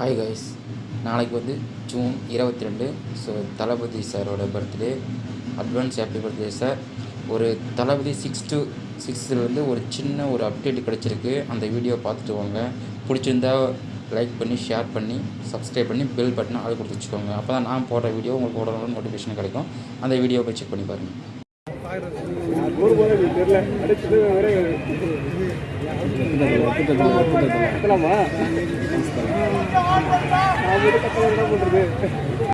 Hi guys நாளைக்கு வந்து June இருபத்தி ரெண்டு ஸோ தளபதி சாரோட birthday advance happy birthday sir ஒரு தளபதி சிக்ஸ் டு சிக்ஸ்த்துலேருந்து ஒரு சின்ன ஒரு அப்டேட் கிடச்சிருக்கு அந்த வீடியோ பார்த்துட்டு வாங்க பிடிச்சிருந்தா லைக் பண்ணி ஷேர் பண்ணி சப்ஸ்கிரைப் பண்ணி பெல் பட்டனை அது கொடுத்து வச்சுக்கோங்க அப்போ தான் நான் போடுற வீடியோ உங்களுக்கு போடுற நோட்டிஃபிகேஷன் கிடைக்கும் அந்த வீடியோ போய் செக் பண்ணி பாருங்கள் ஊர் போல எனக்கு தெரியல அடிச்சது வேற கத்தலாமா நான் மட்டும் கத்தலாம் என்ன பண்றது?